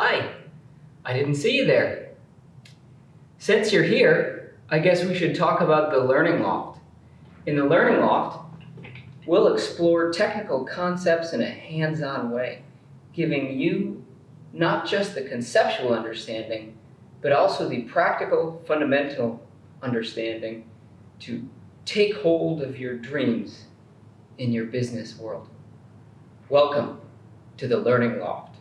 Hi, I didn't see you there. Since you're here, I guess we should talk about the Learning Loft. In the Learning Loft, we'll explore technical concepts in a hands-on way, giving you not just the conceptual understanding, but also the practical, fundamental understanding to take hold of your dreams in your business world. Welcome to the Learning Loft.